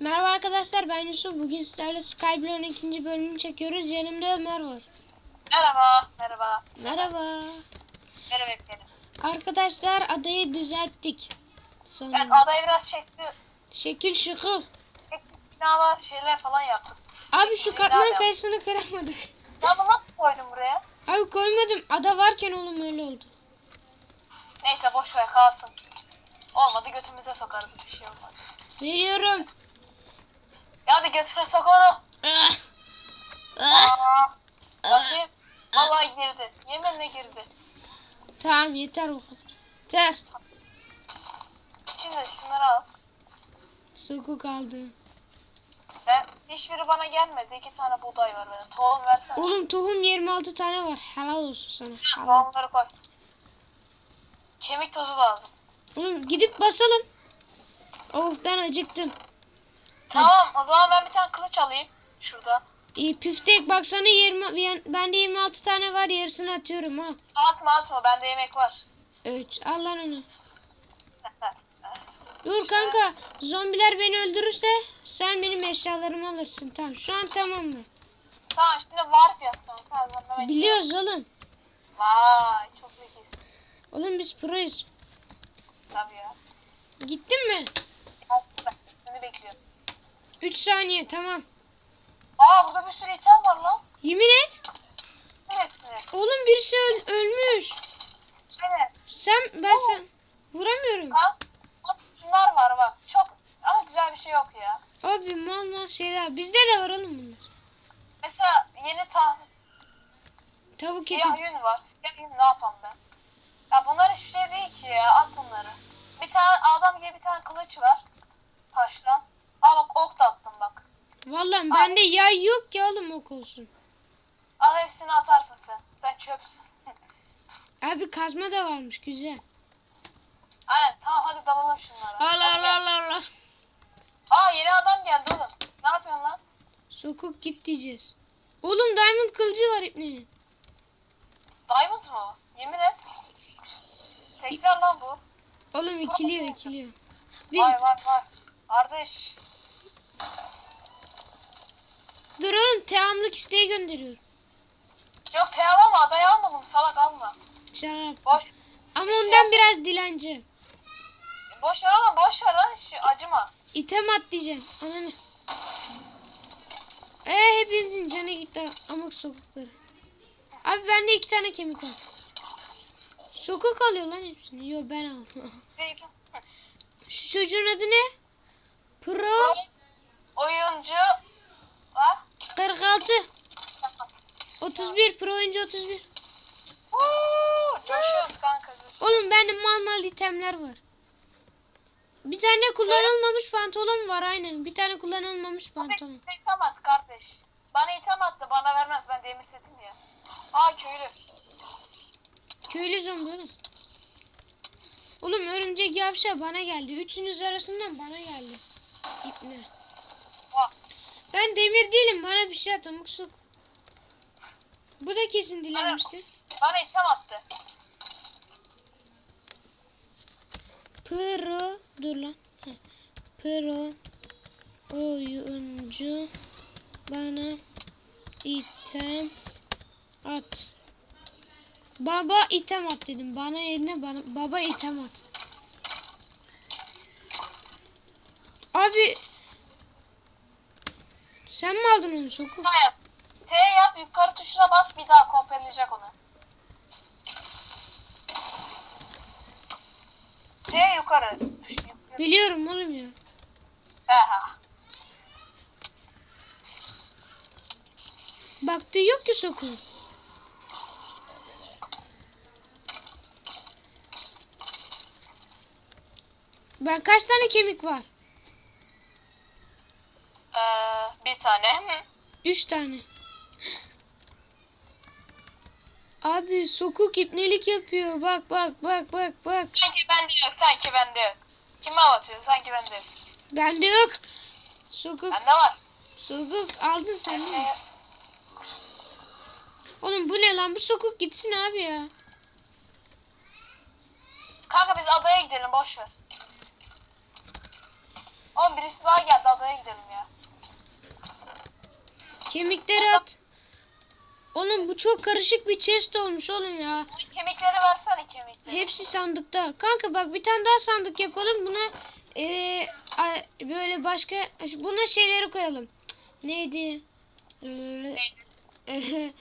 Merhaba arkadaşlar ben Yusuf. Bugün sizlerle Skyblock'un ikinci bölümünü çekiyoruz. Yanımda Ömer var. Merhaba, merhaba. Merhaba. Merhaba efendim. Arkadaşlar adayı düzelttik. Ben Sonra. adayı biraz çektim. Şekil şıkıl. Binalar, şeyler falan yaptım. Abi şu katman kayısını kıramadık. Ya bunu nasıl koydun buraya? Abi koymadım. Ada varken oğlum öyle oldu. Neyse boş ver kalsın. Olmadı götümüze sokarız bir şey olmaz. Veriyorum. Ya hadi götüre sok onu. Ah. Aa, bakayım. Vallahi girdi. Yeminle girdi. Tamam yeter o kadar. Yeter. Şimdi şunları al. Sokuk aldı. Ben, hiçbiri bana gelmedi. İki tane buğday var benim. Tohum versene. Oğlum tohum 26 tane var. Helal olsun sana. Helal. Tohumları koy. Kemik tozu lazım. Oğlum gidip basalım. Oh ben acıktım. Tamam o zaman ben bir tane kılıç alayım. Şurada. İyi püftek baksana 20 yani bende 26 tane var yarısını atıyorum ha. Atma atma bende yemek var. Evet al lan onu. Dur kanka zombiler beni öldürürse sen benim eşyalarımı alırsın. Tamam şu an tamam mı? Tamam şimdi. Tamam ben Biliyoruz oğlum. Vay çok zekisin. Oğlum biz proyuz. Tabii ya. Gittin mi? Yaptım ben. Seni bekliyorum. 3 saniye tamam. Aa burada bir sürü item var lan. Yemin et. Hepsini. Oğlum birisi öl- ölmüş. Evet. Sen ben sen vuramıyorum. Ha? Bak, Şunlar var bak. Çok ama güzel bir şey yok ya. Abi mal mal şeyler. Bizde de var oğlum bunlar. Mesela yeni tahmin. Tavuk eti. Siyah yün var. Siyah yün ne yapalım ben? Ya bunlar şey değil ki ya. At bunları. Bir tane adam gibi bir tane kılıç var. Taşla. Aa bak ok da attım bak. Vallahi bende yay yok ki oğlum ok olsun. Al hepsini atarsın sen. Sen çöpsün. Abi kazma da varmış güzel. Aynen tamam hadi dalalım şunlara. Allah gel. Allah Allah. Aa yeni adam geldi oğlum. Ne yapıyorsun lan? Sokuk git diyeceğiz. Oğlum diamond kılıcı var ipnenin. Diamond mu? Yemin et. Tekrar lan bu. Oğlum ikiliyor ikiliyor. Bir, Vay vay vay. Kardeş. Dur oğlum isteği gönderiyorum. Yok teyav ama adayı almadım. Salak alma. Şarap. Boş. Ama ondan biraz dilenci. Boş ver oğlum boş ver lan. Şu, acıma. İtem at diyeceğim. Ananı. Ee hepinizin canı gitti amık sokukları. Abi bende iki tane kemik var. Sokuk alıyor lan hepsini. Yo ben aldım. Şu çocuğun adı ne? Pro Oyuncu var. 46. 31 pro oyuncu 31. Uuu, coşuyoruz kanka. coşuyoruz. Oğlum bende mal mal itemler var. Bir tane kullanılmamış pantolon var aynen. Bir tane kullanılmamış pantolon. İtem at kardeş. Bana item attı bana vermez ben demir setim ya. Aa köylü. Köylü zombi oğlum. Oğlum örümcek yavşa bana geldi. Üçünüz arasından bana geldi. İpne. Bak. Ben demir değilim. Bana bir şey at amık sok. Bu da kesin dilenmiştir. Bana item attı. Pro dur lan. Heh. Pro oyuncu bana item at. Baba item at dedim. Bana yerine bana baba item at. Abi sen mi aldın onu sokup? T yap. T yap yukarı tuşuna bas bir daha kopyalayacak onu. T yukarı. Biliyorum oğlum ya. Aha. Baktığı yok ki sokun. Ben kaç tane kemik var? Ee, bir tane. Üç tane. Abi sokuk ipnelik yapıyor. Bak bak bak bak bak. Sanki bende yok, sanki bende yok. Kime anlatıyorsun? Sanki bende yok. Bende yok. Sokuk. Bende var. Sokuk aldın sen değil mi? Oğlum bu ne lan? Bu sokuk gitsin abi ya. kanka biz adaya gidelim boş ver. Oğlum birisi daha geldi adaya gidelim. Kemikleri at. Oğlum bu çok karışık bir chest olmuş oğlum ya. Kemikleri versene kemikleri. Hepsi sandıkta. Kanka bak bir tane daha sandık yapalım. Buna eee, a- böyle başka buna şeyleri koyalım. Neydi? Eee,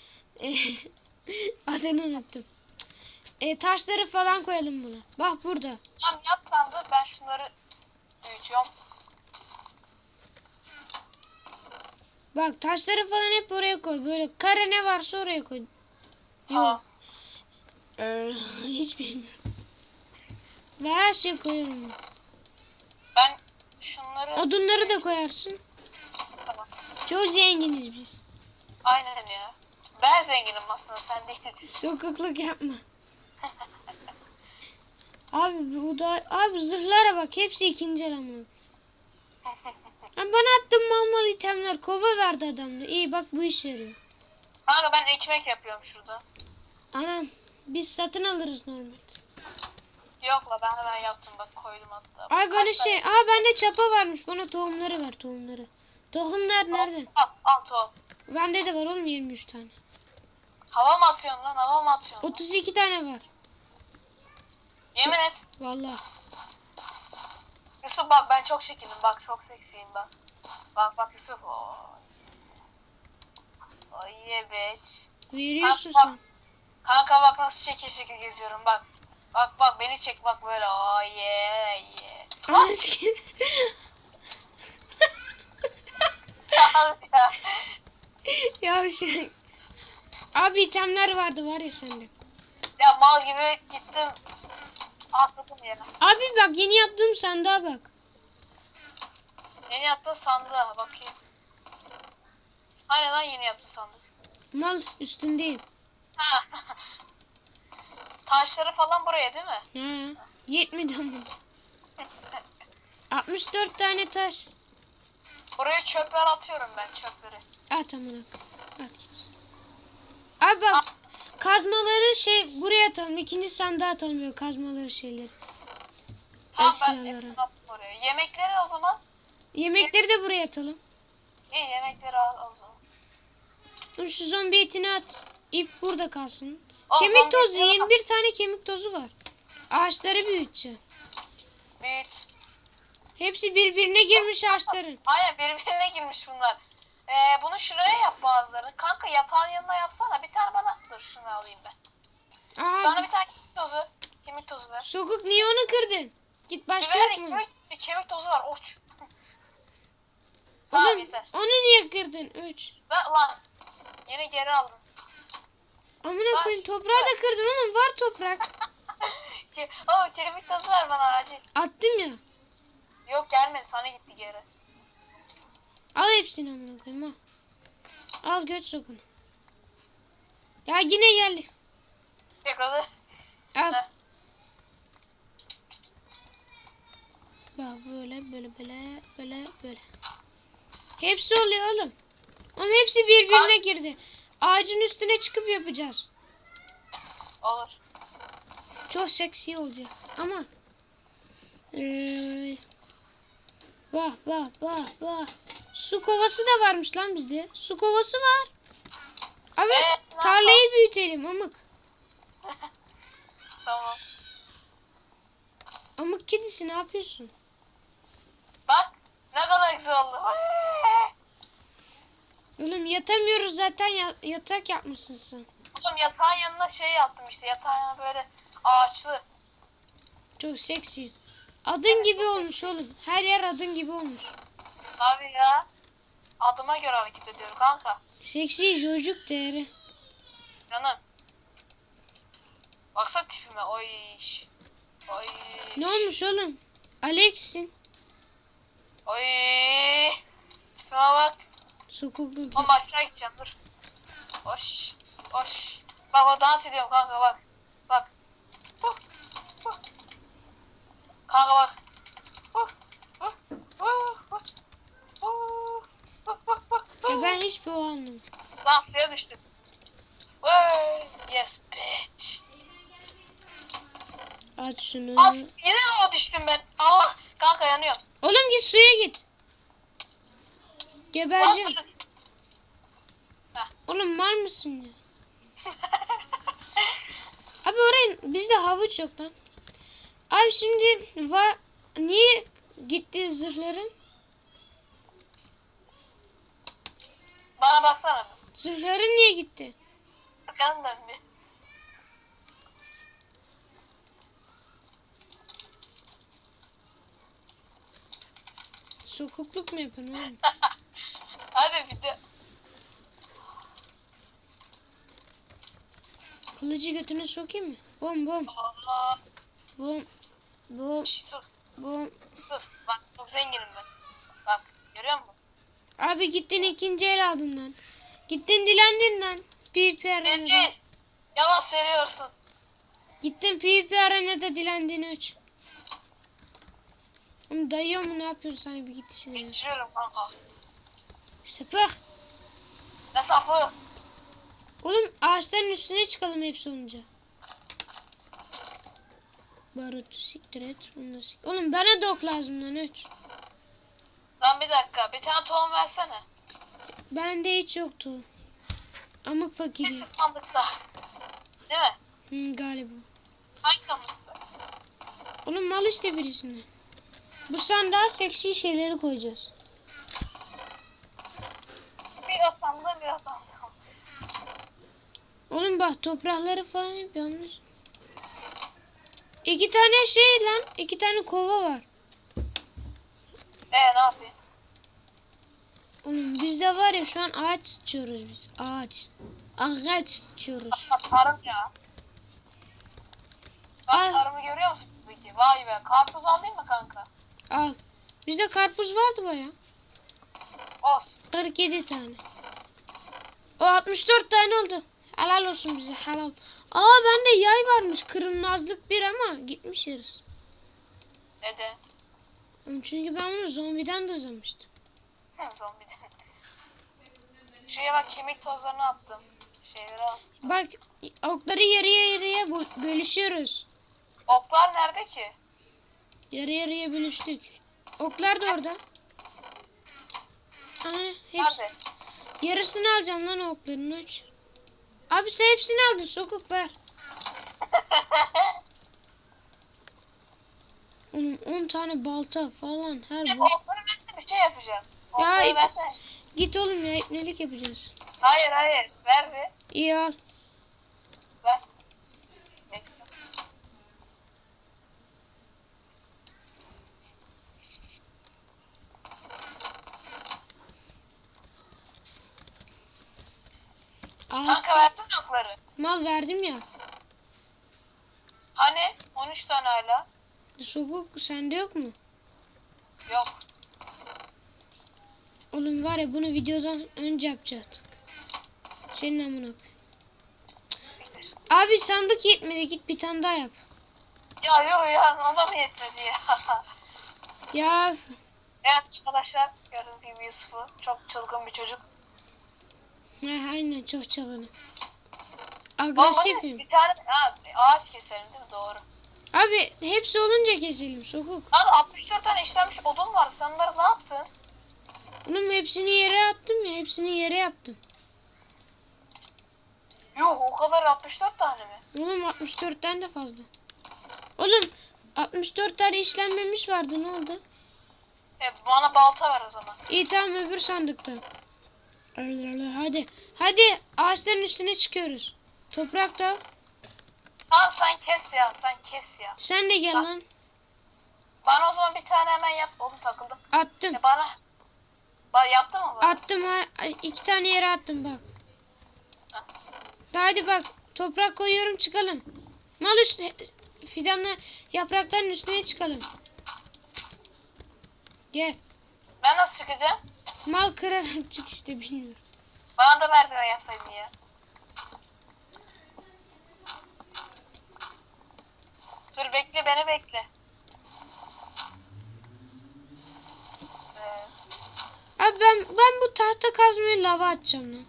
Adını unuttum. E, taşları falan koyalım buna. Bak burada. Tamam yap sandığı ben şunları büyütüyorum. Bak taşları falan hep oraya koy. Böyle kare ne varsa oraya koy. Yok. Ee, hiç bilmiyorum. Ve her şeyi koyuyorum. Ben şunları... Odunları da koyarsın. Tamam. Çok zenginiz biz. Aynen ya. Ben zenginim aslında sen değilsin. Sokakluk yapma. Abi bu da abi zırhlara bak hepsi ikinci el Ha, bana attın mal mal itemler kova verdi adam da. İyi bak bu işe yarıyor. Kanka ben ekmek yapıyorum şurada. Anam biz satın alırız normal. Yok la ben hemen yaptım bak koydum hatta. Ay bana Kaç şey, aa bende çapa varmış. Bana tohumları ver tohumları. Tohumlar nerede? Al, al tohum. Bende de var oğlum 23 tane. Hava mı atıyorsun lan hava mı atıyorsun? 32 tane var. Yemin et. Vallahi. Yusuf bak ben çok şekilim bak çok seksiyim bak. Bak bak Yusuf. Oy yeah bitch. Veriyorsun Bak, sen. Kanka bak nasıl şekil şekil geziyorum bak. Bak bak beni çek bak böyle. Sikeyim. Al ya. ya şey. Abi itemler vardı var ya sende. ya mal gibi gittim. Atladım yere. Abi bak yeni yaptığım sandığa bak. Yeni yaptığın sandığa bakayım. Aynen lan yeni yaptığın sandık. Mal üstündeyim. Taşları falan buraya değil mi? Ha. Yetmedi ama. 64 tane taş. Buraya çöpler atıyorum ben çöpleri. At amına. At. Abi bak. Kazmaları şey buraya atalım. ikinci sandığa atalım böyle kazmaları şeyleri. Tamam ben Eşyaları. hepsini attım oraya. Yemekleri o zaman. Yemekleri de buraya atalım. İyi yemekleri al o zaman. Dur şu zombi etini at. İp burada kalsın. O kemik zombi tozu. eti al. 21 tane kemik tozu var. Ağaçları büyüteceğim. Büyüt. Hepsi birbirine girmiş ağaçların. Aynen birbirine girmiş bunlar. Ee, bunu şuraya yap bazıları. Kanka yatağın yanına yapsana. Bir tane bana dur şunu alayım ben. Bana Aa, bir tane kemik tozu. Kemik tozu ver. sokuk niye onu kırdın? Git başka Biber mu? kemik, bir kemik tozu var. Uç. Tamam Oğlum yeter. onu niye kırdın? 3. Ver lan. Yine geri aldım. Amına koyayım toprağı da kırdın oğlum var toprak. Oo kemik tozu ver bana acil. Attım ya. Yok gelmedi sana gitti geri. Al hepsini amına koyayım al. Al göt sokunu. Ya yine geldi. Yakaladı. Al. Heh. Bak böyle böyle böyle böyle böyle. Hepsi oluyor oğlum. Oğlum hepsi birbirine girdi. Ağacın üstüne çıkıp yapacağız. Olur. Çok seksi olacak ama eee bak bak bak bak su kovası da varmış lan bizde. Su kovası var. Evet Evet, tarlayı büyütelim amık. Tamam. Amık kedisi ne yapıyorsun? Bak ne kadar güzel oldu. Oğlum yatamıyoruz zaten ya- yatak yapmışsın sen. Oğlum yatağın yanına şey yaptım işte. Yatağın yanına böyle ağaçlı. Çok seksi. Adın gibi olmuş oğlum. Her yer adın gibi olmuş. Abi ya. Adıma göre hareket ediyorum kanka. Seksi çocuk değeri. Canım. Baksana tipime. Oy. Oy. Ne olmuş oğlum? Alex'in. Oy. Tipime bak. Sokuklu. Oğlum aşağı gideceğim dur. Hoş. Hoş. Bak o dans ediyorum kanka bak. Bak. Huh, huh. Kanka bak. Huh, huh, huh, huh, huh, huh, huh, huh. Ya ben hiçbir o anlamadım. Lan suya düştüm. Vay. Yes bitch. At şunu. Al, yine o düştüm ben? Allah. Kanka yanıyorum. Oğlum git suya git. Gebereceğim. Oğlum mal mısın ya? Abi oraya bizde havuç yok lan. Abi şimdi va niye gitti zırhların? Bana baksana. Zırhların niye gitti? Bakalım da bir. Sokukluk mu yapıyorsun oğlum? Abi bir de. Kılıcı götüne sokayım mı? Bom bom Aa, bom bom dur bom. dur. Bak çok zenginim ben. Abi gittin ikinci el aldın lan. Gittin dilendin lan. PvP arenada. Yalan söylüyorsun. Gittin PvP arenada dilendin üç. Oğlum dayıyor mu ne yapıyorsun sana bir git ya. Geçiyorum kanka. Sıpık. Ne safı? Oğlum ağaçların üstüne çıkalım hepsi olunca. Barut siktir et. Oğlum bana da ok lazım lan üç. Lan bir dakika. Bir tane tohum versene. Bende hiç yoktu. Ama fakirim. Sandıkta. Değil mi? Hı, galiba. Hangi sandıkta? Oğlum mal işte birisinden. Bu sandığa seksi şeyleri koyacağız. Bir o bir o sandığı. Oğlum bak toprakları falan hep yanlış. İki tane şey lan. iki tane kova var. Ee ne yapayım? Oğlum bizde var ya şu an ağaç sıçıyoruz biz. Ağaç. Ağaç sıçıyoruz. Ha, tarım ya. Bak Ay. tarımı görüyor musun peki? Vay be. Karpuz alayım mı kanka? Al. Bizde karpuz vardı baya. Olsun. 47 tane. O 64 tane oldu. Helal olsun bize helal. Aa bende yay varmış. Kırılmazlık bir ama gitmiş yarısı. Neden? Çünkü ben bunu zombiden de Zombi. Şuraya bak kemik tozlarını attım. Şeyleri. Bak okları yarıya yarıya bö- bölüşüyoruz. Oklar nerede ki? Yarı yarıya bölüştük. Oklar da orada. Aha, hepsi, Nerede? yarısını alacağım lan okların üç. Abi sen hepsini aldın sokuk ver. Oğlum 10 tane balta falan her Ya, bu. Okları versene bir şey yapacağım. Ya, ip- versene. Git oğlum ya ipnelik yapacağız. Hayır hayır. Ver bir. İyi al. Ver. Ağaç Kanka versene okları. mal verdim ya. Hani? 13 tane hala. Sokuk sende yok mu? Yok. Oğlum var ya bunu videodan önce yapacaktık. Senin amına. Abi sandık yetmedi git bir tane daha yap. Ya yok ya ona mı yetmedi ya? Ya evet arkadaşlar gördüğünüz gibi Yusuf'u çok çılgın bir çocuk. ha, aynen çok. Baba Agresifim. bir tane ha, ağaç keselim değil mi? Doğru. Abi hepsi olunca keselim sokuk. Abi 64 tane işlenmiş odun var. Sen onları ne yaptın? Oğlum hepsini yere attım ya hepsini yere yaptım. Yok o kadar 64 tane mi? Oğlum 64'ten de fazla. Oğlum 64 tane işlenmemiş vardı ne oldu? E, bana balta ver o zaman. İyi tamam öbür sandıkta. Hadi. Hadi ağaçların üstüne çıkıyoruz. Toprak da. Tamam sen kes ya sen kes ya. Sen de gel lan. Bana o zaman bir tane hemen yap. Oğlum takıldım. Attım. E bana. Bak yaptın mı bana? Attım ha. İki tane yere attım bak. Hadi bak. Toprak koyuyorum çıkalım. Mal üstüne. Fidanla yaprakların üstüne çıkalım. Gel. Ben nasıl çıkacağım? Mal kırarak çık işte bilmiyorum. Bana da merdiven yapsaydın ya. Dur bekle beni bekle. Abi ben ben bu tahta kazmayı lava atacağım lan.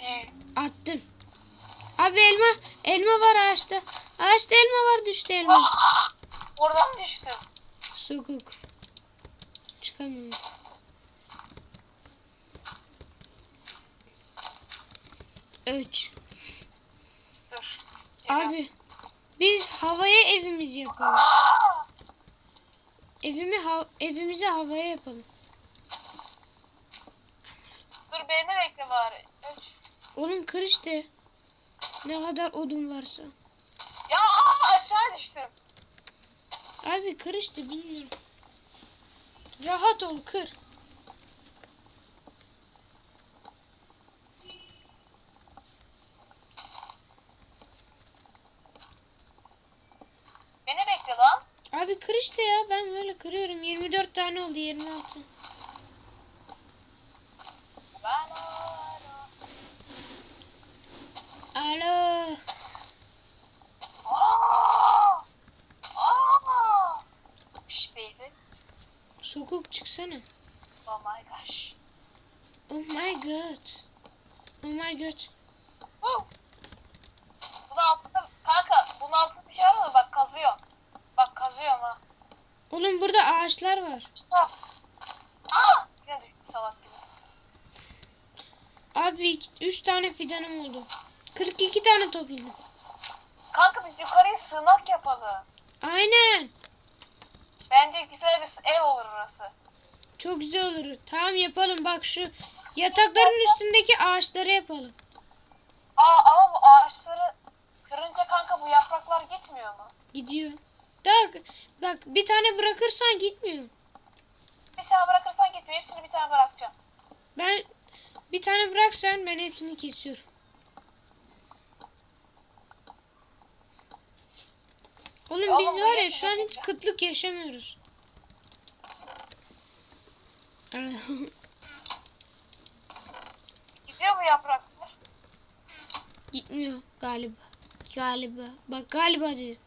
iyi. Attım. Abi elma elma var ağaçta. Ağaçta elma var düştü elma. Ah! Oradan düştüm. Sokuk. Çıkamıyorum. 3. Dur. Abi biz havaya evimizi yapalım. Evimi ha evimizi havaya yapalım. Dur beni bekle bari. Üç. Oğlum kır işte. Ne kadar odun varsa. Ya aşağı düştüm. Abi kır işte bilmiyorum. Rahat ol kır. Beni bekle lan. Abi kır işte ya ben böyle kırıyorum. 24 tane oldu 26. Ben Alo. Aa! Aa! Şş baby. Sokuk çıksana. Oh my gosh. Oh my god. Oh my god. Huh. Bunun altında kanka bunun altında bir şey var mı? Bak kazıyor. Bak kazıyorum ha. Oğlum burada ağaçlar var. Ah! Aa! Yine düştü salak gibi. Abi 3 tane fidanım oldu. 42 tane topladım. Kanka biz yukarıya sığınak yapalım. Aynen. Bence güzel bir ev olur orası. Çok güzel olur. Tamam yapalım. Bak şu yatakların üstündeki ağaçları yapalım. Aa ama bu ağaçları kırınca kanka bu yapraklar gitmiyor mu? Gidiyor. Daha, bak bir tane bırakırsan gitmiyor. Bir tane bırakırsan gitmiyor. Hepsini bir tane bırakacağım. Bir tane bıraksan ben hepsini kesiyorum. Oğlum Oğlum biz var ya şu an hiç kıtlık yaşamıyoruz. Gidiyor mu yapraklar? Gitmiyor galiba. Galiba. Bak galiba dedi.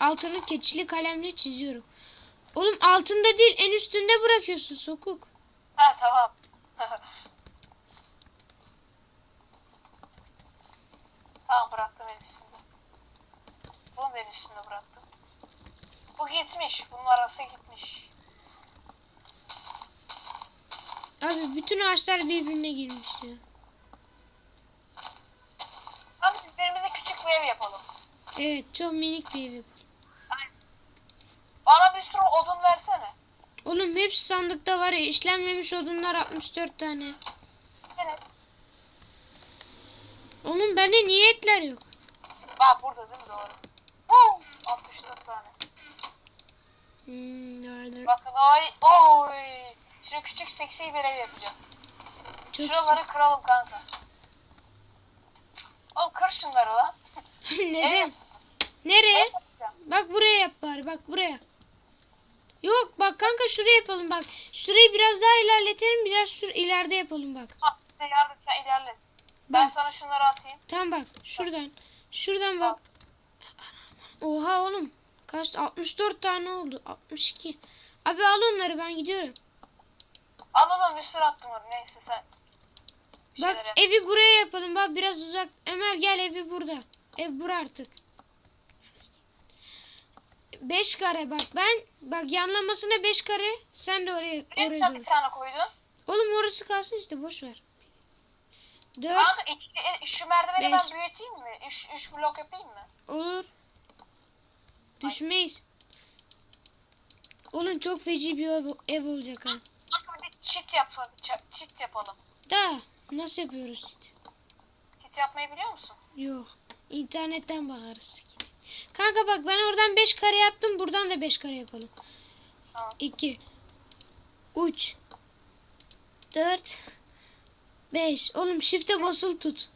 Altını keçili kalemle çiziyorum. Oğlum altında değil en üstünde bırakıyorsun sokuk. Ha tamam. Tamam. Bunu da en üstünde bıraktım. Bu gitmiş. Bunun arası gitmiş. Abi bütün ağaçlar birbirine girmiş ya. Hadi biz birimize küçük bir ev yapalım. Evet çok minik bir ev yapalım. Bana bir sürü odun versene. Oğlum hepsi sandıkta var ya işlenmemiş odunlar 64 tane. Evet. Oğlum bende niye etler yok? Bak burada değil mi doğru? Boom! 64 tane. Hmm, nerede? Bakın oy oy. Şimdi küçük seksi bir ev yapacağım. Çok Şuraları kıralım kanka. Oğlum kır şunları lan. Neden? Nereye? Bak buraya yap bari bak buraya. Yok bak kanka şuraya yapalım bak. Şurayı biraz daha ilerletelim biraz şur ileride yapalım bak. Size yardım sen ilerle. Ben sana şunları atayım. tam bak şuradan. Şuradan bak. Oha oğlum. Kaç 64 tane oldu. 62. Abi al onları ben gidiyorum. Anladım bir sürü attım onu. Neyse sen. bir Bak evi buraya yapalım. Bak biraz uzak. Ömer gel evi burada. Ev bura artık. 5 kare bak ben bak yanlamasına 5 kare sen de oraya oraya bir tane koydun. Oğlum orası kalsın işte boş ver. 4 Kanka iki, şu merdiveni Beş. ben büyüteyim mi? Üç, üç blok yapayım mı? olur. Düşmeyiz. Oğlum çok feci bir ev, ev olacak ha. Kanka bir çit yapalım. Çit yapalım. Da nasıl yapıyoruz işte? Çit yapmayı biliyor musun? Yok. İnternetten bakarız. Kanka bak ben oradan 5 kare yaptım. Buradan da 5 kare yapalım. Tamam. 2 3 4 5 Oğlum shift'e basılı tut.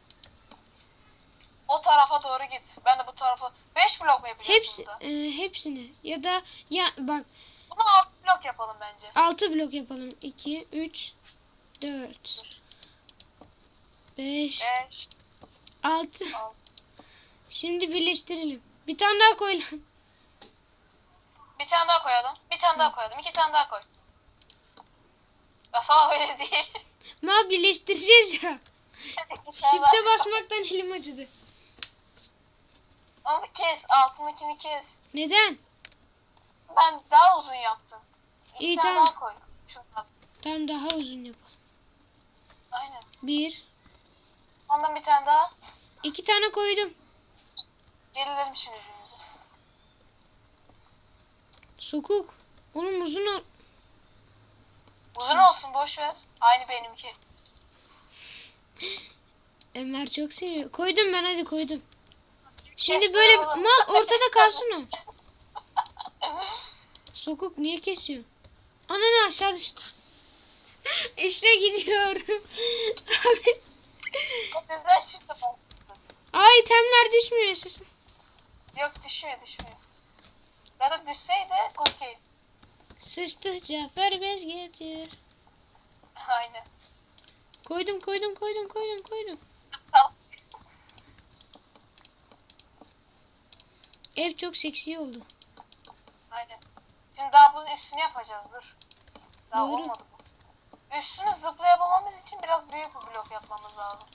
O tarafa doğru git. Ben de bu tarafa. Beş blok mu yapacağız Hepsi burada? e, hepsini ya da ya bak Bunu altı blok yapalım bence. 6 blok yapalım. 2 3 4 5 Beş, 6 altı. Şimdi birleştirelim. Bir tane daha koy lan. Bir tane daha koyalım. Bir tane daha koyalım. İki tane daha koy. Ya öyle değil. Ma birleştireceğiz ya. Koy. basmaktan elim acıdı. Onu kes. Altındakini kes. Neden? Ben daha uzun yaptım. İki İyi, tamam. daha koy. Şundan. Tam daha uzun yapalım. Aynen. 1 Ondan bir tane daha. İki tane koydum. Gerilerim şimdi. Sokuk. Oğlum uzun ol. Uzun olsun boş ver. Aynı benimki. Ömer çok seviyor. Koydum ben hadi koydum. Şimdi böyle mal ortada kalsın o. Sokuk niye kesiyor? Ananı aşağı düştü. işte gidiyorum. Abi. Ay itemler düşmüyor sesim. Yok düşüyor düşmüyor. Ya da düşseydi okey. Sıçtı Cafer bez getir. Aynen. Koydum koydum koydum koydum koydum. Tamam. Ev çok seksi oldu. Aynen. Şimdi daha bunun üstünü yapacağız dur. Daha Doğru. olmadı bu. Üstünü zıplayabılmamız için biraz büyük bir blok yapmamız lazım.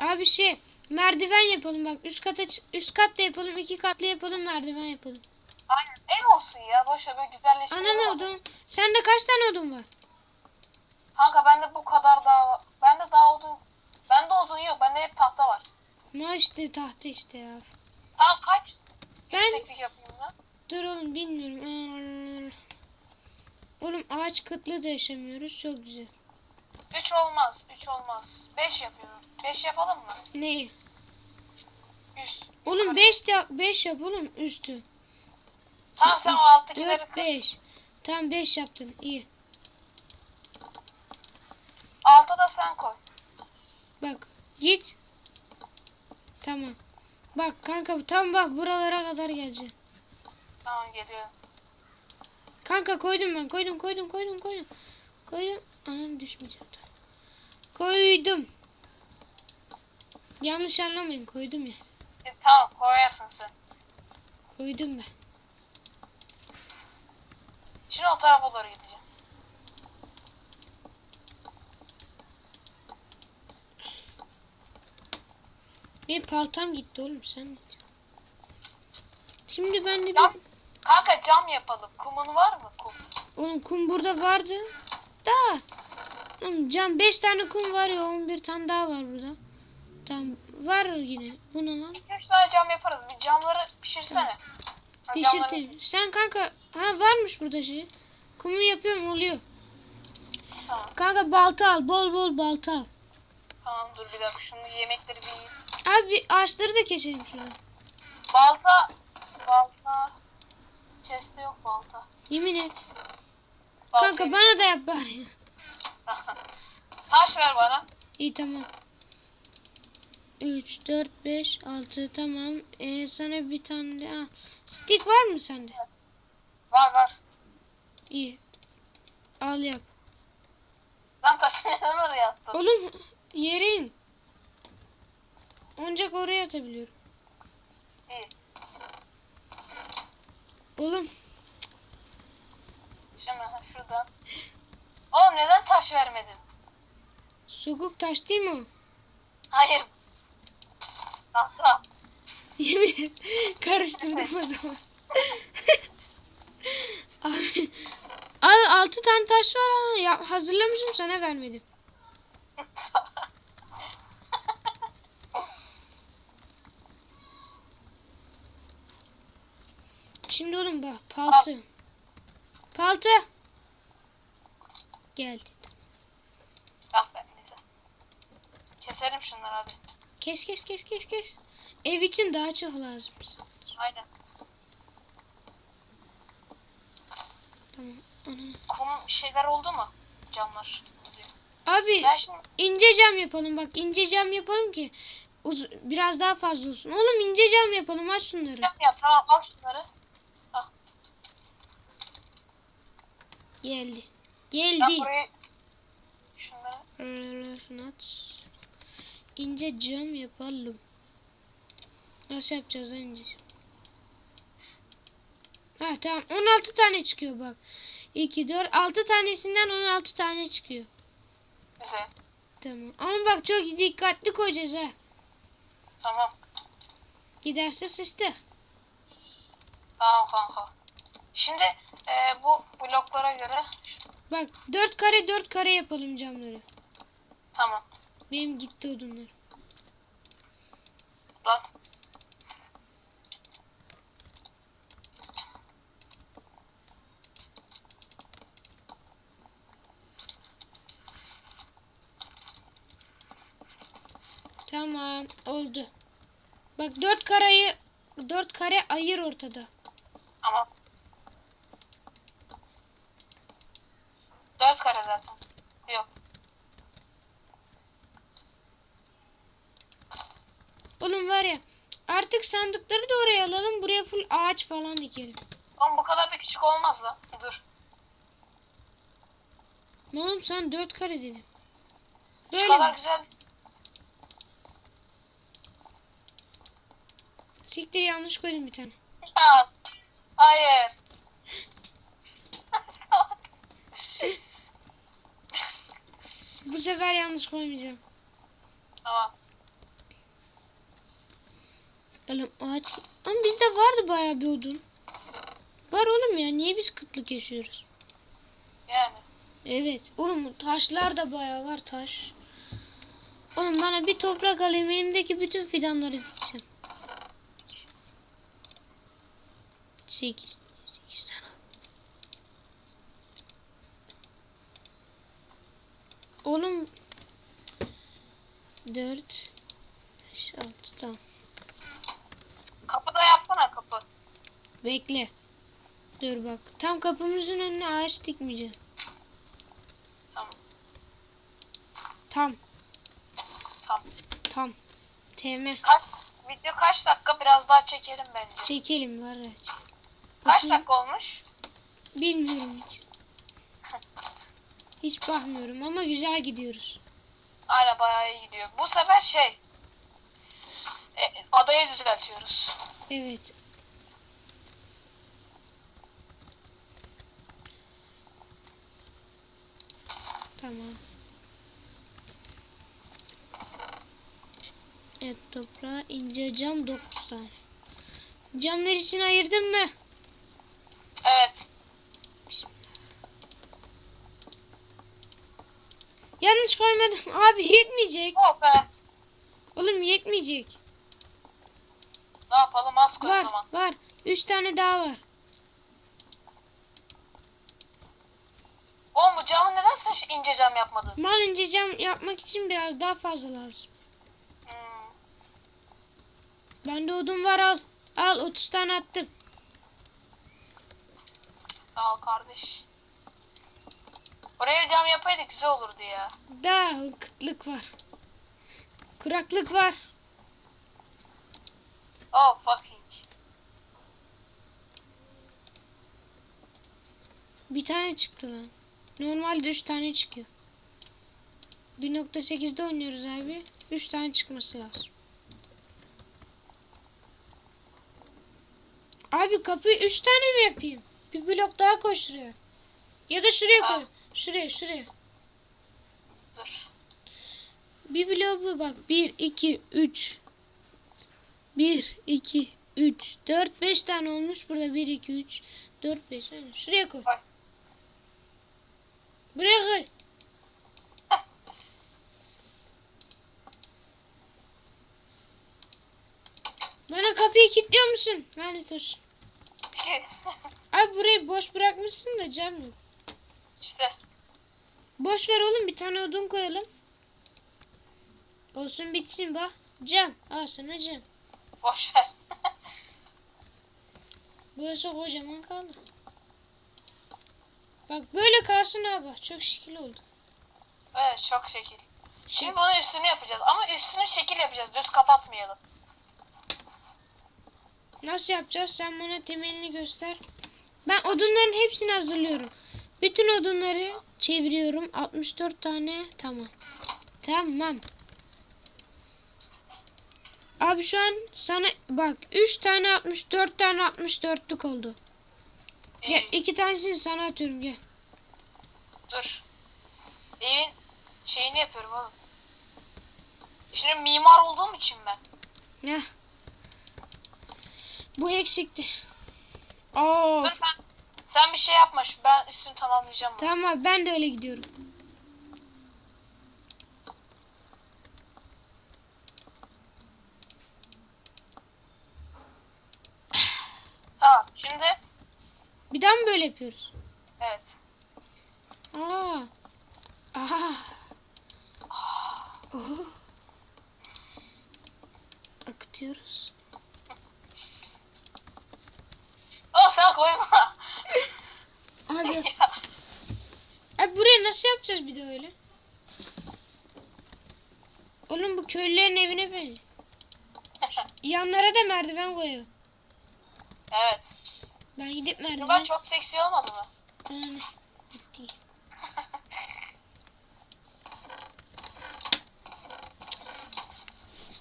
Abi şey merdiven yapalım bak üst kata üst kat da yapalım iki katlı yapalım merdiven yapalım. Aynen ev olsun ya boş ver böyle güzelleştirelim. Ana onu. odun. Sende kaç tane odun var? Kanka bende bu kadar daha var. Bende daha odun. Bende odun yok. Bende hep tahta var. Ma işte tahta işte ya. Tamam kaç? Ben yapayım dur oğlum bilmiyorum. Oğlum ağaç kıtlığı da yaşamıyoruz çok güzel. 3 olmaz. 3 olmaz. 5 yapıyoruz. 5 yapalım mı? Neyi? Üst. Oğlum 5 de 5 yap oğlum üstü. Tamam sen o alttakileri 4 kır. 5. Tamam 5 yaptın iyi. Alta da sen koy. Bak git. Tamam. Bak kanka tam bak buralara kadar gelecek. Tamam geliyorum. Kanka koydum ben koydum koydum koydum koydum. Koydum. Anam düşmeyecek. Koydum. Yanlış anlamayın koydum ya. E, tamam koyarsın sen. Koydum ben. Şimdi o tarafa doğru gideceğim. Benim paltam gitti oğlum sen diyorsun? Şimdi ben de bir... Cam. Kanka cam yapalım. Kumun var mı? Kum. Oğlum kum burada vardı. Da. Oğlum cam 5 tane kum var ya 11 tane daha var burada. Tamam var yine. Bu ne lan? 2-3 tane cam yaparız. Bir camları pişirsene. Ha, camları- Pişirtim. Sen kanka ha varmış burada şey. Kumu yapıyorum oluyor. Tamam. Kanka balta al. Bol bol balta al. Tamam dur bir dakika. Şunu yemekleri bir. Abi ağaçları da keselim şurada. Balta. Balta. Chest'te yok balta. Yemin et. Balta Kanka bana da yap bari. Taş ver bana. İyi tamam. 3, 4, 5, 6 tamam. Ee, sana bir tane de al. Stick var mı sende? Var var. İyi. Al yap. Lan taşı neden oraya attın? Oğlum yerin. Ancak oraya atabiliyorum. İyi. Oğlum Şimdi şuradan. Oğlum neden taş vermedin? sokuk taş değil mi? Hayır. Tahta. Yemin. Karıştırdım o zaman. Abi, abi 6 tane taş var ha. Ya, hazırlamışım sana vermedim. Şimdi oğlum bak paltı. Paltı. Geldi. Ah be neyse. Keselim şunları hadi. Kes kes kes kes kes. Ev için daha çok lazım. Aynen. Tamam. Ana. Kum şeyler oldu mu? Camlar. Abi Ben şimdi ince cam yapalım bak ince cam yapalım ki uz- biraz daha fazla olsun. Oğlum ince cam yapalım aç şunları. cam yap tamam al şunları. Geldi. Geldi. Şunu at. İnce cam yapalım. Nasıl yapacağız ince? Ha tamam 16 tane çıkıyor bak. 2, 4, 6 tanesinden 16 tane çıkıyor. güzel. Tamam. Ama bak çok dikkatli koyacağız ha. Tamam. Giderse sıçtı. Tamam kanka. Şimdi e, bu bloklara göre Bak 4 kare 4 kare yapalım camları. tamam. Benim gitti odunlar. Lan. Tamam oldu. Bak dört kareyi dört kare ayır ortada. Tamam. Dört kare zaten. Yok. Oğlum var ya artık sandıkları da oraya alalım. Buraya full ağaç falan dikelim. Oğlum bu kadar da küçük olmaz lan. Dur. Oğlum sen dört kare dedin. Bu Böyle kadar mi? güzel. Siktir yanlış koydum bir tane. Ya. Hayır. Sefer yanlış koymayacağım. tamam. Oğlum ağaç... Ama bizde vardı bayağı bir odun. Var oğlum ya. Niye biz kıtlık yaşıyoruz? Yani. Evet. Oğlum taşlar da bayağı var taş. Oğlum bana bir toprak alayım. Elimdeki bütün fidanları dikeceğim. 8. 8 tane. Oğlum 4 5 6 tamam. Kapı da yapsana kapı. Bekle. Dur bak. Tam kapımızın önüne ağaç dikmeyeceğim. Tamam. Tam. Tamam. Tam. TM. Kaç, video kaç dakika biraz daha çekelim bence. Çekelim var ya. Kaç dakika olmuş? Bilmiyorum hiç. Hiç bakmıyorum ama güzel gidiyoruz. Aynen bayağı iyi gidiyor. Bu sefer şey. E, adayı düzeltiyoruz. Evet. Tamam. Evet toprağa ince cam 9 tane. Camlar için ayırdın mı? Evet. Koymadım. Abi yetmeyecek. Oh be. Oğlum yetmeyecek. Ne yapalım az koy o Var zaman. var. 3 tane daha var. Oğlum bu camı neden sen ince cam yapmadın? Mal ince cam yapmak için biraz daha fazla lazım. Hmm. Bende odun var al. Al 30 tane attım. Sağ ol kardeş. Oraya cam yapaydık güzel olurdu ya. Daha kıtlık var. Kuraklık var. Oh fucking. Bir tane çıktı lan. Normalde 3 tane çıkıyor. 1.8'de oynuyoruz abi. 3 tane çıkması lazım. Abi kapıyı 3 tane mi yapayım? Bir blok daha koy şuraya. Ya da şuraya koy. Şuraya şuraya. Bir bloğu bak. 1, 2, 3. 1, 2, 3, 4, 5 tane olmuş. Burada 1, 2, 3, 4, 5. Aynen. Şuraya. Koy. Buraya koy. Bana kapıyı kilitliyor musun? Lanet olsun. Abi burayı boş bırakmışsın da cam yok. Boş ver oğlum bir tane odun koyalım. Olsun bitsin bak. Cam. Al sana cam. Boş ver. Burası kocaman kaldı. Bak böyle kalsın abi. Çok şekil oldu. evet çok şekil. Şimdi bunun üstünü yapacağız ama üstünü şekil yapacağız. Düz kapatmayalım. nasıl yapacağız? Sen bana temelini göster. Ben odunların hepsini hazırlıyorum. Bütün odunları çeviriyorum. 64 tane. Tamam. Tamam. Abi şu an sana bak 3 tane 64 tane 64'lük oldu. Gel İyi, iki tanesini sana atıyorum gel. dur. Evin şeyini yapıyorum oğlum. Şimdi mimar olduğum için ben. Ne? Bu eksikti. Of. Dur sen, sen bir şey yapma. şu- Ben üstünü tamamlayacağım. bunu. Tamam abi ben de öyle gidiyorum. Tamam. Şimdi Bir daha mı böyle yapıyoruz? evet. Aa. Aha. Ah. Oho. Akıtıyoruz. Oh sen koyma. Abi. Abi buraya nasıl yapacağız bir de öyle? Oğlum bu köylülerin evine benziyor. Yanlara da merdiven koyalım. evet. Ben gidip merdiven... çok seksi olmadı mı? Yani, bitti.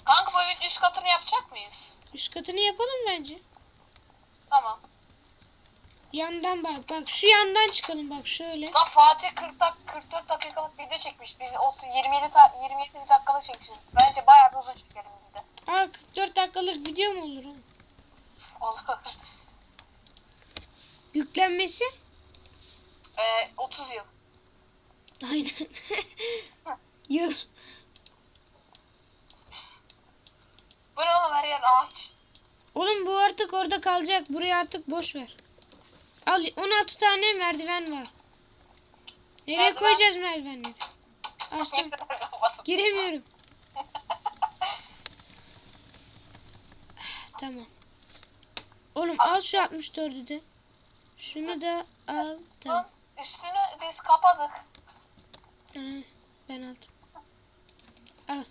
Kanka bu evin üst katını yapacak mıyız? Üst katını yapalım bence. Tamam. Yandan bak. Bak şu yandan çıkalım bak şöyle. Lan Fatih 40 dak 44 dakikalık video çekmiş. Biz 30 27 ta 27 dakikalık çekmişiz. Bence bayağı bir uzun çekelim biz de. Aa 44 dakikalık video mu olur? Olur. Yüklenmesi? Ee, 30 yıl. Aynen. Yıl. Bu ne oğlum her yer ağaç. Oğlum bu artık orada kalacak. Burayı artık boş ver. Al 16 tane merdiven var. Nereye Merdiven. koyacağız merdivenleri? Açtım. Giremiyorum. Tamam. Oğlum al şu 64'ü de. Şunu da al. Tamam. Üstünü biz kapadık. Ben aldım. Al.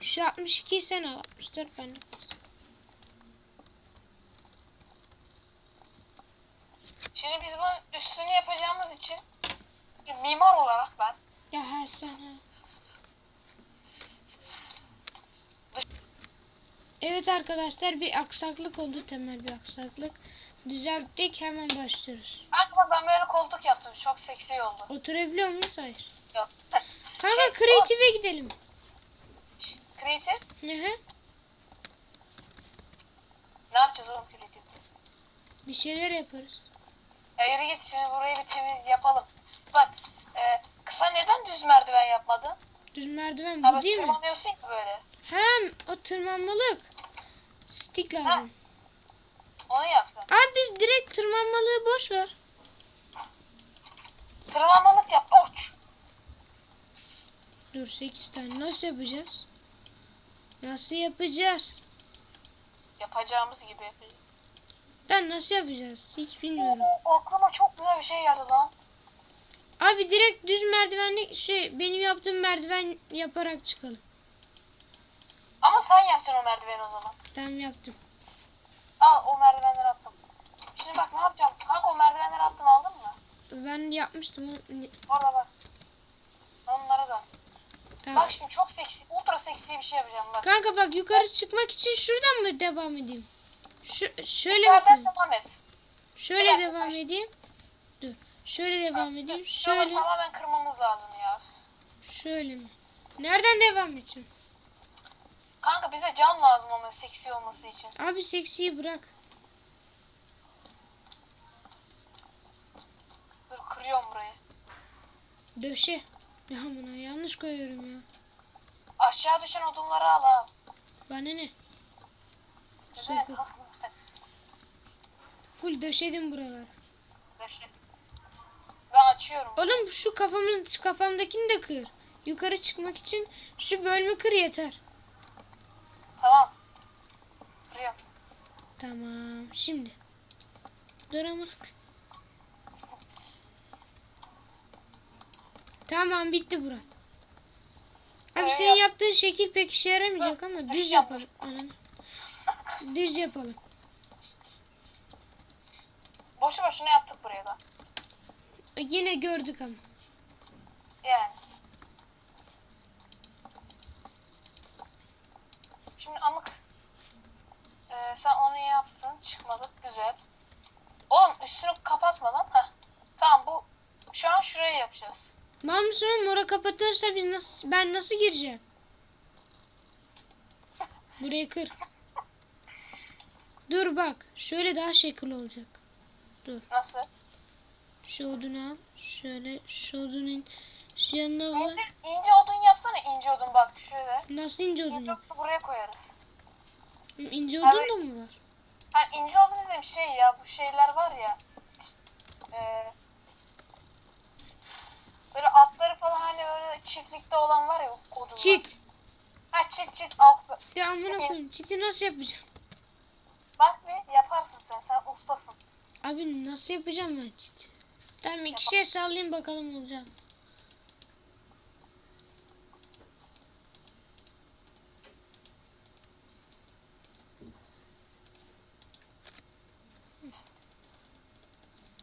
Şu 62'yi sen al. 64 ben de. Şimdi biz bunun üstünü yapacağımız için bir mimar olarak ben Ya ha sen ha. Evet arkadaşlar bir aksaklık oldu temel bir aksaklık. Düzelttik hemen başlıyoruz. Aklıma ben böyle koltuk yaptım. Çok seksi oldu. Oturabiliyor muyuz? Hayır. Yok. Kanka kreatife gidelim. Creative? Hı hı. Ne yapacağız oğlum creative? Bir şeyler yaparız. Ya yürü git şimdi burayı bir temiz yapalım. Bak e, kısa neden düz merdiven yapmadın? Düz merdiven bu bak değil mi? tırmanıyorsun ya böyle. Hem o tırmanmalık. Stick lazım. Onu yaptın. Abi biz direkt tırmanmalığı boş ver. Tırmanmalık yap. Uç. Dur 8 tane nasıl yapacağız? Nasıl yapacağız? Yapacağımız gibi yapacağız. Lan nasıl yapacağız? Hiç bilmiyorum. Oo, aklıma çok güzel bir şey geldi lan. Abi direkt düz merdivenli şey benim yaptığım merdiven yaparak çıkalım. Sen yaptın o merdiveni o zaman. Tamam yaptım. Al o merdivenleri attım. Şimdi bak ne yapacağım? Kanka o merdivenleri attım aldın mı? Ben yapmıştım. Orada bak. Onlara da. Tamam. Bak şimdi çok seksi, ultra seksi bir şey yapacağım bak. Kanka bak yukarı çıkmak için şuradan mı devam edeyim? Şu, şöyle mi Zaten devam et. Şöyle Evet. devam edeyim. Dur. Şöyle devam edeyim. Şöyle. Şöyle. tamamen kırmamız lazım ya. Şöyle mi? Nereden devam edeceğim? Kanka bize cam lazım ama seksi olması için. Abi seksiyi bırak. Dur kırıyorum burayı. Döşe. Ya buna yanlış koyuyorum ya. Aşağı düşen odunları al al. Bana ne? Sökük. Full döşedim buraları. Ben açıyorum. Oğlum şu kafamın şu kafamdakini de kır. Yukarı çıkmak için şu bölümü kır yeter. Tamam. Kırıyorum. Tamam. Şimdi. Dur amına. Tamam bitti bura. Abi Ee, senin yap- yaptığın şekil pek işe yaramayacak ama düz yapalım. Anam. Düz yapalım. Boşu boşuna yaptık buraya da. Yine gördük ama. Yani. Şimdi amık. Ee, sen onu yaptın. Çıkmadık. Güzel. Oğlum üstünü kapatmadan. Heh. Tamam bu. Şu an şuraya yapacağız. Mal mısın oğlum? Kapatırsa biz nasıl ben nasıl gireceğim? Burayı kır. Dur bak. Şöyle daha şekil olacak. Nasıl? Şu odunu al. Şöyle şu odunun şu yanına var. İnce, odun yapsana. ince odun bak şöyle. Nasıl ince odun İnce odunu buraya koyarız. İnce odun da mı var? Ha ince olduğunu dedim şey ya bu şeyler var ya. Eee böyle atları falan hani öyle çiftlikte olan var ya odunlar. Çit. Ha çit çit alt. Ya amına koyayım. Çiti nasıl yapacağım? Bak bir yaparsın sen sen ustasın. Abi nasıl yapacağım ben çiti? Tamam iki şey sallayayım bakalım olacak.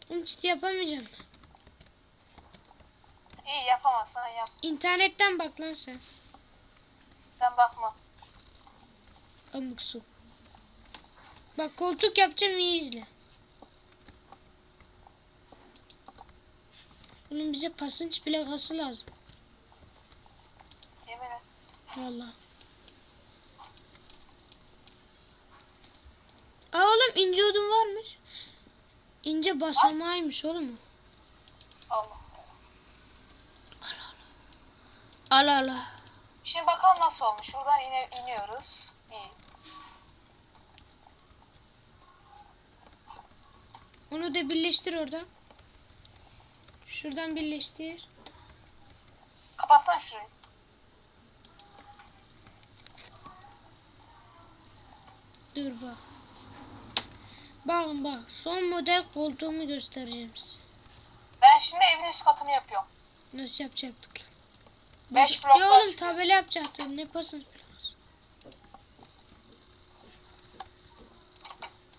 Oğlum çiti yapamayacağım. İyi yapamazsan yap. İnternetten bak lan sen. Sen bakma. Amık su. Bak koltuk yapacağım iyi izle. Oğlum bize pasınç plakası lazım. Yemin et. Valla. Aa oğlum ince odun varmış. İnce basamağıymış oğlum. o. Allah. Al al. Şimdi bakalım nasıl olmuş. Buradan ine, iniyoruz. İyi. Onu da birleştir orada. Şuradan birleştir. Kapatsan şurayı. Dur bak. Bakın bak son model koltuğumu göstereceğim size. Ben şimdi evin üst katını yapıyorum. Nasıl yapacaktık? Beş blok ya oğlum tabela yapacaktık. Ne pasın?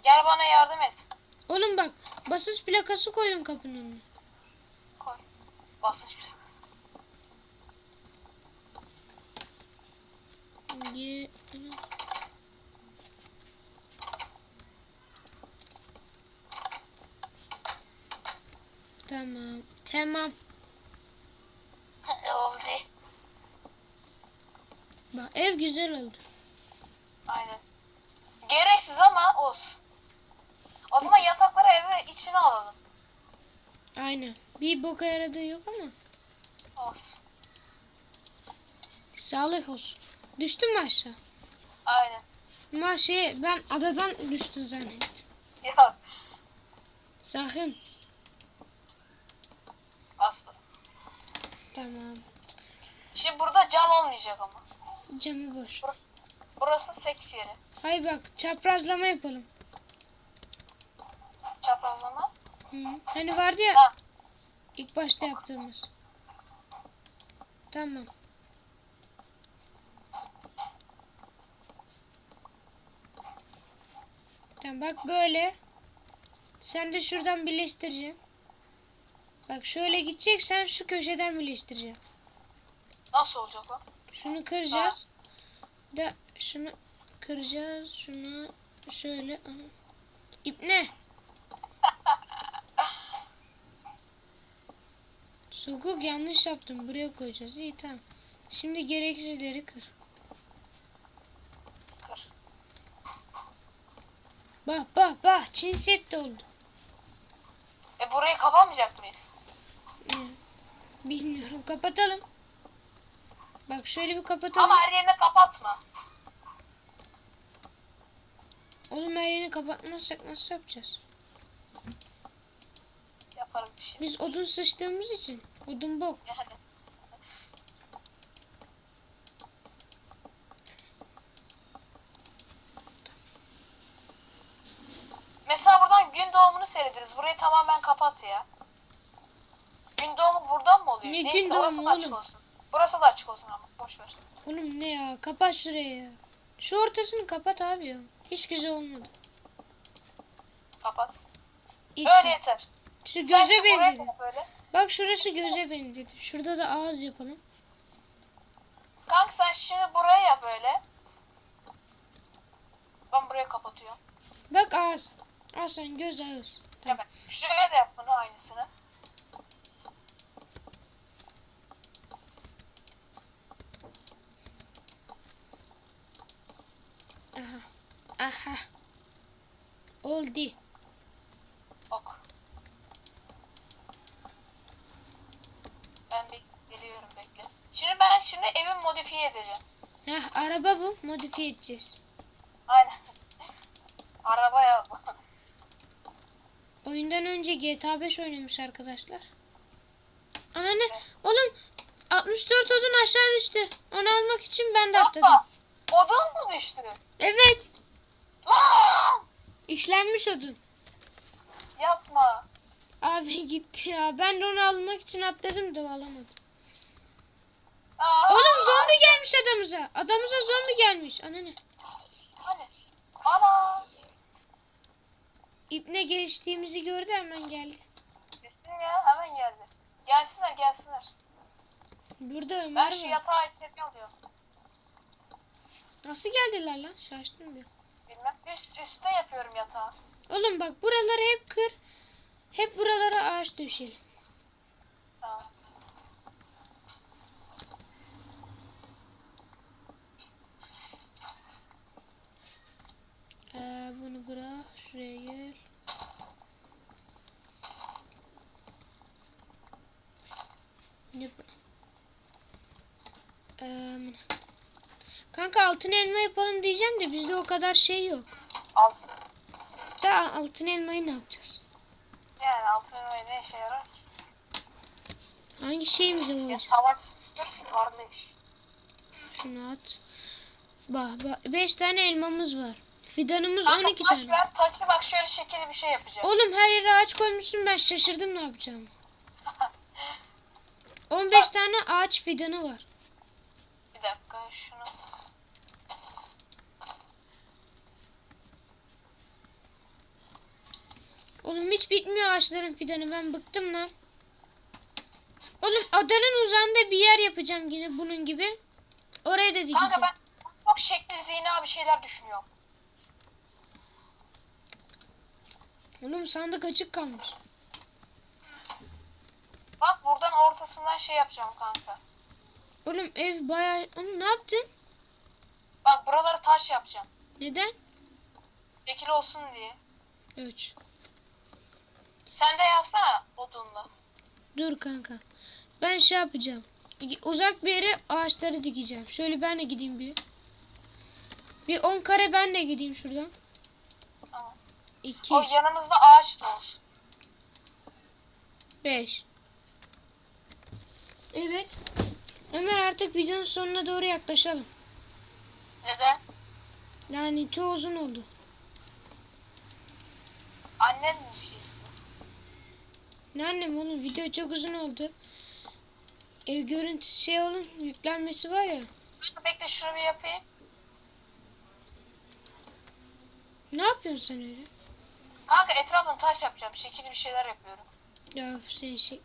Gel bana yardım et. Oğlum bak basınç plakası koydum kapının önüne. Koy. Basın şuraya. Ye- Tamam. Tamam. Oldu. Bak ev güzel oldu. Aynen. Gereksiz ama olsun. O zaman yatakları eve içine alalım. Aynen. Bir boka yaradığı yok ama. Olsun. Sağlık olsun. Düştün mü aşağı? Aynen. Ama şey ben adadan düştün zannettim. Yok. Sakın. Aslı. Tamam. Şimdi burada cam olmayacak ama. Camı boş. Burası seks yeri. Hay bak çaprazlama yapalım. Çaprazlama. Hı. Hani vardı ya Ha. ilk başta yaptığımız. Tamam. Tamam bak böyle. Sen de şuradan birleştireceksin. Bak şöyle gideceksen şu köşeden birleştireceksin. Nasıl olacak o? Şunu kıracağız. Da şunu kıracağız. Şunu şöyle. İp ne? Sokuk yanlış yaptım. Buraya koyacağız. İyi tamam. Şimdi gereksizleri kır. Bak bak bak. Çin set de oldu. E burayı kapamayacak mıyız? Bilmiyorum. Kapatalım. Bak şöyle bir kapatalım. Ama her yerini kapatma. Oğlum her yerini kapatmazsak nasıl yapacağız? Yaparım bir şey. Biz odun sıçtığımız için. Odun bok. Yani. Mesela buradan gün doğumunu seyrederiz. Burayı tamamen kapat ya. Gün doğumu buradan mı oluyor? Ne Neyse, gün doğumu oğlum? Olsun. Burası da açık olsun ama boş ver. Oğlum ne ya? Kapat şurayı. Şu ortasını kapat abi ya. Hiç güzel olmadı. Kapat. İyi. Böyle yeter. Şu göze benzedi. Bak şurası göze benzedi. Şurada da ağız yapalım. Kanka sen şimdi buraya yap böyle. Ben buraya kapatıyorum. Bak ağız. Al sen göz ağız. Tamam. Hemen. Şuraya da yap bunu aynısını. Aha. Aha. Oldu. Ok. Ben bir geliyorum bekle. Şimdi ben şimdi evi modifiye edeceğim. Heh, araba bu. Modifiye edeceğiz. Aynen. Araba ya. Oyundan önce GTA 5 oynamış arkadaşlar. Anne oğlum 64 odun aşağı düştü. Onu almak için ben de atladım. Odun mu düştü? Evet. İşlenmiş odun. Yapma. Abi gitti ya. Ben de onu almak için atladım da alamadım. Aa, Oğlum zombi gelmiş adamıza. Adamıza zombi gelmiş. Anne. Hani? Ana. İpne geçtiğimizi gördü hemen geldi. Düştün ya hemen geldi. Gelsinler gelsinler. Burada Ben Ömer şu var. yatağı içeri alıyorum. Nasıl geldiler lan? Şaştım bir. Bilmem. Üst, üstte yapıyorum yatağı. Oğlum bak buraları hep kır. Hep buralara ağaç döşeyelim. Tamam. Ee, bunu bırak. Şuraya gel. Ne bu? Ee, kanka altın elma yapalım diyeceğim de bizde o kadar şey yok. Al. Da altın elmayı ne yapacağız? Yani altın elmayı ne işe yarar? Hangi şeyimize Ya olacak? savaş kardeş. Şunu at. Bak, bak 5 tane elmamız var. Fidanımız Kanka 12 taş tane. ver taşı bak şöyle şekilli bir şey yapacağım. Oğlum her yere ağaç koymuşsun ben şaşırdım ne yapacağım. 15 tane ağaç fidanı var. bir dakika şunu. Oğlum hiç bitmiyor ağaçların fidanı ben bıktım lan. Oğlum adanın uzağında bir yer yapacağım yine bunun gibi. Oraya da dikeceğim. Kanka ben çok şekli zina bir şeyler düşünüyorum. Oğlum sandık açık kalmış. Bak buradan ortasından şey yapacağım kanka. Oğlum ev bayağı... Oğlum ne yaptın? Bak buraları taş yapacağım. Neden? Şekil olsun diye. 3. Sen de yapsana odunla. Dur kanka. Ben şey yapacağım. Uzak bir yere ağaçları dikeceğim. Şöyle ben de gideyim bir. Bir 10 kare ben de gideyim şuradan. Tamam. 2, O yanımızda ağaç da olsun. 5. Evet. Ömer artık videonun sonuna doğru yaklaşalım. Neden? Yani çok uzun oldu. Annen? Ne annem oğlum video çok uzun oldu. Ev görüntüsü şey olun yüklenmesi var ya. Bekle şunu bir yapayım. Ne yapıyorsun sen öyle? Kanka etrafını taş yapacağım. Şekilli bir şeyler yapıyorum. Ya sen şey...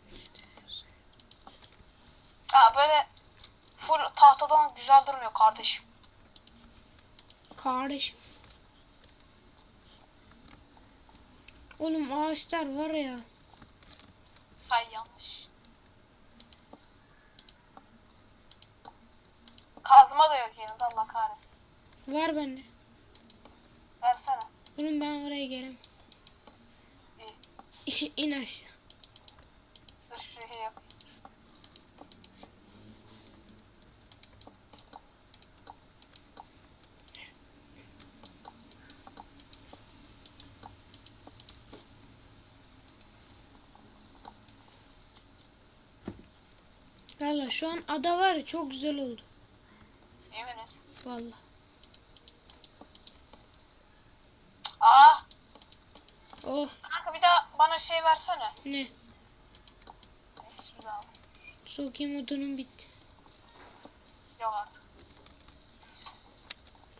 Ha böyle full tahtadan güzel durmuyor kardeşim. Kardeşim. Oğlum ağaçlar var ya. Ay yanlış. Kazma da yok yanında Allah kahretsin. Var bende. Versene. Oğlum ben oraya gelemem. İn aşağı. Dur şuraya yap. Valla şu an ada var ya çok güzel oldu. Yemin. Valla. Aa, Oh kanka bir daha bana şey versene. ne? Sokayım odunum bitti. Yok artık.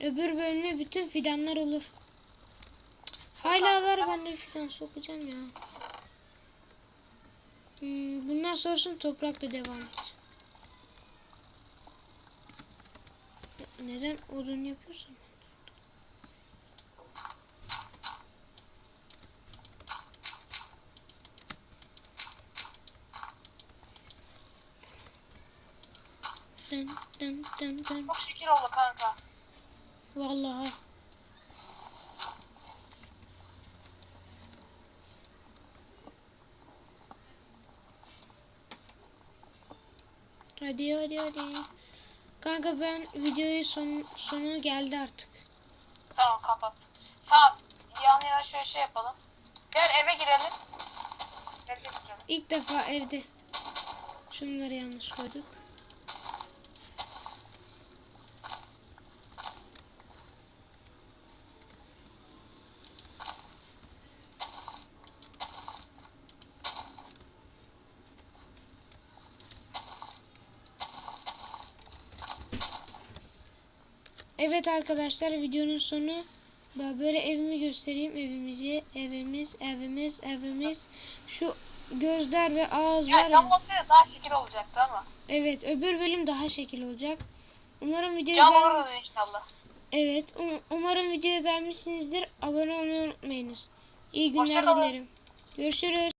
Öbür bölüme bütün fidanlar olur. Hala var ben de fidan sokacağım ya. Hmm, bundan sonrasını toprakla devam et. Neden odun yapıyorsun? Dın dın dın dın. Çok şekil oldu kanka. Vallahi. Hadi hadi hadi. Kanka ben videoyu son sonu geldi artık. Tamam kapat. Tamam. yan yana şöyle şey yapalım. Gel eve girelim. Eve girelim. İlk defa evde. Şunları yanlış koyduk. Evet arkadaşlar videonun sonu böyle evimi göstereyim evimizi evimiz evimiz evimiz şu gözler ve ağız var Ya ya. cam olsaydı daha şekil olacaktı ama. Evet öbür bölüm daha şekil olacak. Umarım videoyu Cam beğen- inşallah. Evet um- umarım videoyu beğenmişsinizdir. Abone olmayı unutmayınız. İyi günler dilerim. Görüşürüz.